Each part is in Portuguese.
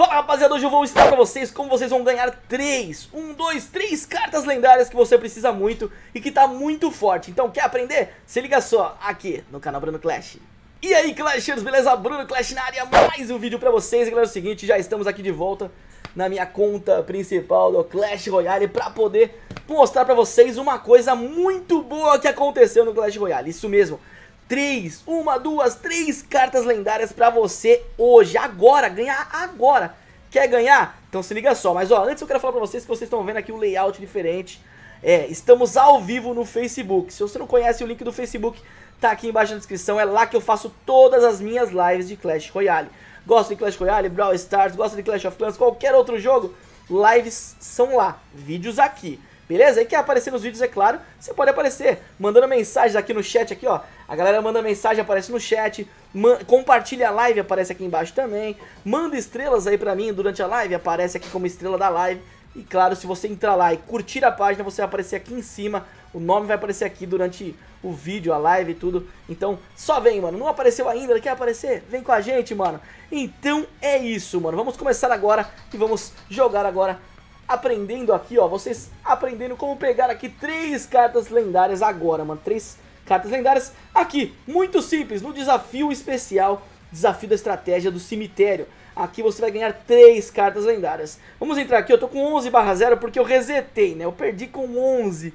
Fala rapaziada, hoje eu vou ensinar pra vocês como vocês vão ganhar 3, 1, 2, 3 cartas lendárias que você precisa muito e que tá muito forte. Então quer aprender? Se liga só, aqui no canal Bruno Clash. E aí Clashers, beleza? Bruno Clash na área, mais um vídeo pra vocês. E galera, é o seguinte, já estamos aqui de volta na minha conta principal do Clash Royale Pra poder mostrar pra vocês uma coisa muito boa que aconteceu no Clash Royale. Isso mesmo três, uma, duas, três cartas lendárias pra você hoje, agora, ganhar agora. Quer ganhar? Então se liga só, mas ó, antes eu quero falar pra vocês que vocês estão vendo aqui o um layout diferente. É, estamos ao vivo no Facebook. Se você não conhece o link do Facebook, tá aqui embaixo na descrição. É lá que eu faço todas as minhas lives de Clash Royale. Gosta de Clash Royale, Brawl Stars, gosta de Clash of Clans, qualquer outro jogo, lives são lá, vídeos aqui. Beleza? E quer aparecer nos vídeos, é claro, você pode aparecer mandando mensagens aqui no chat, aqui ó. A galera manda mensagem, aparece no chat, compartilha a live, aparece aqui embaixo também. Manda estrelas aí pra mim durante a live, aparece aqui como estrela da live. E claro, se você entrar lá e curtir a página, você vai aparecer aqui em cima, o nome vai aparecer aqui durante o vídeo, a live e tudo. Então, só vem, mano. Não apareceu ainda, quer aparecer? Vem com a gente, mano. Então, é isso, mano. Vamos começar agora e vamos jogar agora aprendendo aqui, ó, vocês aprendendo como pegar aqui três cartas lendárias agora, mano, três cartas lendárias aqui, muito simples, no desafio especial, desafio da estratégia do cemitério. Aqui você vai ganhar três cartas lendárias. Vamos entrar aqui, eu tô com 11 barra 0 porque eu resetei, né, eu perdi com 11.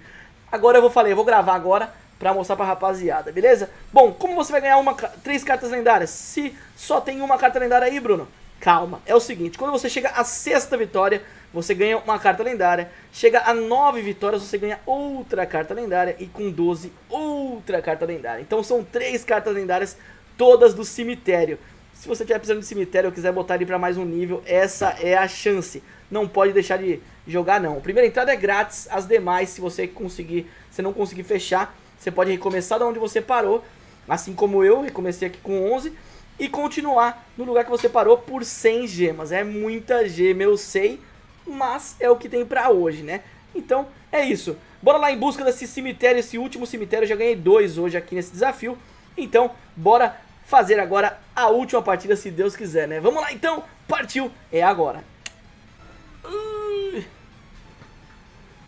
Agora eu vou falar, eu vou gravar agora pra mostrar pra rapaziada, beleza? Bom, como você vai ganhar uma, três cartas lendárias? Se só tem uma carta lendária aí, Bruno, calma. É o seguinte, quando você chega à sexta vitória, você ganha uma carta lendária. Chega a 9 vitórias, você ganha outra carta lendária. E com 12, outra carta lendária. Então são três cartas lendárias, todas do cemitério. Se você estiver precisando de cemitério ou quiser botar ele para mais um nível, essa é a chance. Não pode deixar de jogar não. Primeira entrada é grátis, as demais, se você conseguir, se não conseguir fechar, você pode recomeçar da onde você parou. Assim como eu, recomecei aqui com 11 e continuar no lugar que você parou por 100 gemas. É muita gema, eu sei, mas é o que tem pra hoje, né? Então, é isso. Bora lá em busca desse cemitério, esse último cemitério. Eu já ganhei dois hoje aqui nesse desafio. Então, bora fazer agora a última partida, se Deus quiser, né? Vamos lá então, partiu, é agora.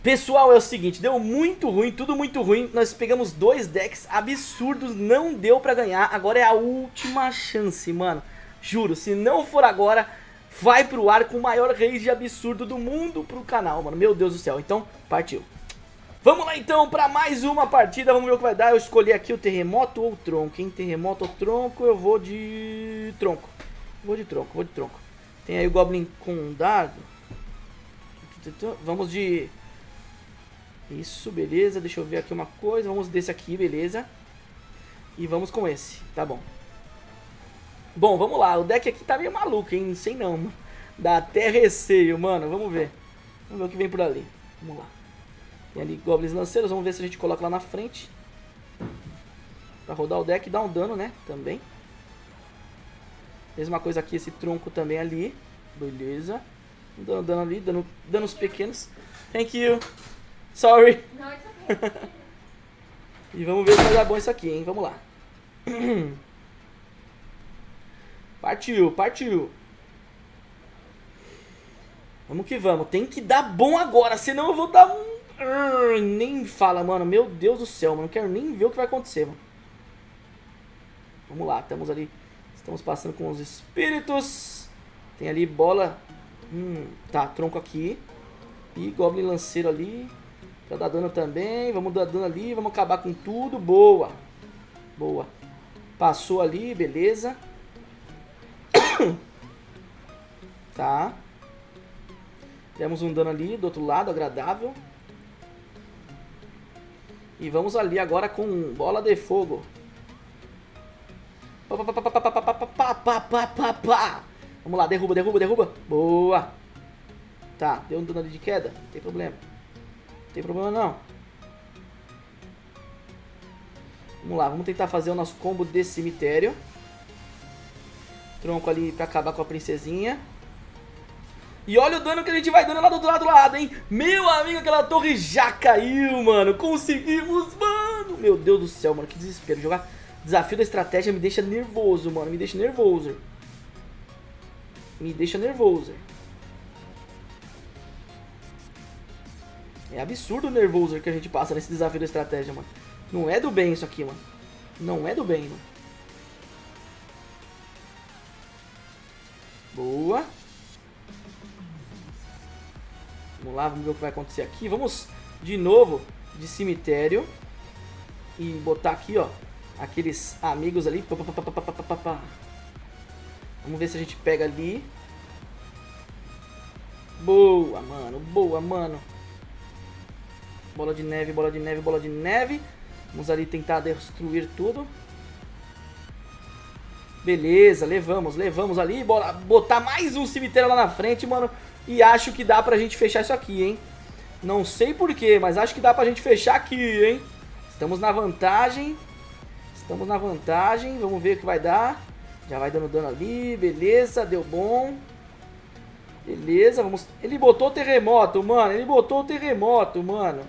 Pessoal, é o seguinte, deu muito ruim, tudo muito ruim. Nós pegamos dois decks absurdos, não deu pra ganhar. Agora é a última chance, mano. Juro, se não for agora, vai pro ar com o maior rage absurdo do mundo pro canal, mano. Meu Deus do céu. Então, partiu. Vamos lá então pra mais uma partida, vamos ver o que vai dar. Eu escolhi aqui o terremoto ou o tronco, hein? Terremoto ou tronco, eu vou de tronco. Vou de tronco, vou de tronco. Tem aí o Goblin com dardo. Vamos de... Isso, beleza. Deixa eu ver aqui uma coisa. Vamos desse aqui, beleza. E vamos com esse, tá bom. Bom, vamos lá. O deck aqui tá meio maluco, hein? Não sei não. Dá até receio, mano. Vamos ver. Vamos ver o que vem por ali. Vamos lá. Tem ali Goblins Lanceiros. Vamos ver se a gente coloca lá na frente. Pra rodar o deck e dar um dano, né? Também. Mesma coisa aqui, esse tronco também ali. Beleza. Dando dano ali, dando danos pequenos. Thank you. Sorry. e vamos ver se vai dar bom isso aqui, hein? Vamos lá. Partiu, partiu. Vamos que vamos. Tem que dar bom agora, senão eu vou dar um... Nem fala, mano. Meu Deus do céu, mano. Não quero nem ver o que vai acontecer, mano. Vamos lá, estamos ali. Estamos passando com os espíritos. Tem ali bola. Hum, tá, tronco aqui. E Goblin Lanceiro ali. Pra dar dano também. Vamos dar dano ali. Vamos acabar com tudo. Boa. Boa. Passou ali, beleza. Tá. Temos um dano ali do outro lado, agradável. E vamos ali agora com bola de fogo. Vamos lá, derruba, derruba, derruba. Boa. Tá, deu um dano ali de queda. Não tem problema. Tem problema não. Vamos lá, vamos tentar fazer o nosso combo de cemitério. Tronco ali pra acabar com a princesinha. E olha o dano que a gente vai dando lá do outro lado, lado, hein? Meu amigo, aquela torre já caiu, mano. Conseguimos, mano. Meu Deus do céu, mano. Que desespero. Jogar desafio da estratégia me deixa nervoso, mano. Me deixa nervoso. me deixa nervoso. É absurdo o nervoso que a gente passa nesse desafio da estratégia, mano. Não é do bem isso aqui, mano. Não é do bem, mano. Boa. Vamos lá, vamos ver o que vai acontecer aqui. Vamos de novo de cemitério. E botar aqui, ó, aqueles amigos ali. Vamos ver se a gente pega ali. Boa, mano. Boa, mano. Bola de neve, bola de neve, bola de neve. Vamos ali tentar destruir tudo. Beleza, levamos, levamos ali. Bora botar mais um cemitério lá na frente, mano. E acho que dá pra gente fechar isso aqui, hein. Não sei porquê, mas acho que dá pra gente fechar aqui, hein. Estamos na vantagem. Estamos na vantagem. Vamos ver o que vai dar. Já vai dando dano ali. Beleza, deu bom. Beleza, vamos... Ele botou o terremoto, mano. Ele botou o terremoto, mano.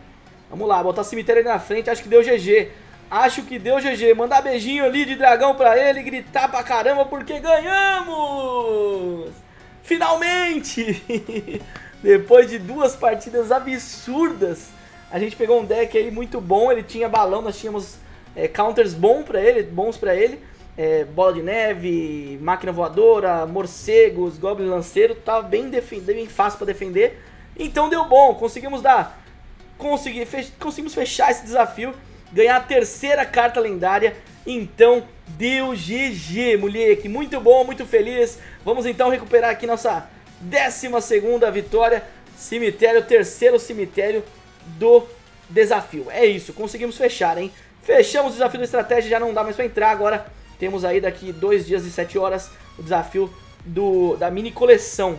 Vamos lá, botar cemitério ali na frente. Acho que deu GG. Acho que deu GG. Mandar beijinho ali de dragão pra ele. Gritar pra caramba porque ganhamos! Finalmente! Depois de duas partidas absurdas, a gente pegou um deck aí muito bom. Ele tinha balão, nós tínhamos é, counters bom pra ele, bons pra ele. É, bola de neve, máquina voadora, morcegos, goblin lanceiro. Tava bem, bem fácil pra defender. Então deu bom, conseguimos dar consegui, fech conseguimos fechar esse desafio, ganhar a terceira carta lendária, então deu GG, moleque, muito bom, muito feliz, vamos então recuperar aqui nossa décima segunda vitória, cemitério, terceiro cemitério do desafio, é isso, conseguimos fechar, hein, fechamos o desafio da estratégia, já não dá mais pra entrar, agora. Temos aí daqui dois dias e sete horas o desafio do, da mini coleção,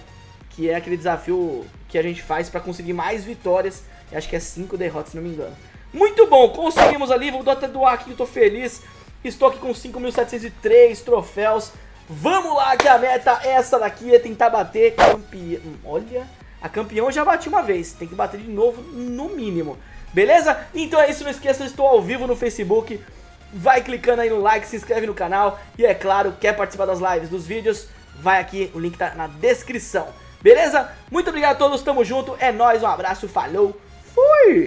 que é aquele desafio que a gente faz pra conseguir mais vitórias Acho que é 5 derrotas, se não me engano. Muito bom, conseguimos ali. Vou até doar aqui, eu tô feliz. Estou aqui com 5.703 troféus. Vamos lá, que a meta é essa daqui, é tentar bater campeão. Olha, a campeão já bati uma vez. Tem que bater de novo, no mínimo. Beleza? Então é isso, não esqueça, estou ao vivo no Facebook. Vai clicando aí no like, se inscreve no canal. E é claro, quer participar das lives, dos vídeos, vai aqui, o link tá na descrição. Beleza? Muito obrigado a todos, tamo junto, é nóis, um abraço, falou! cool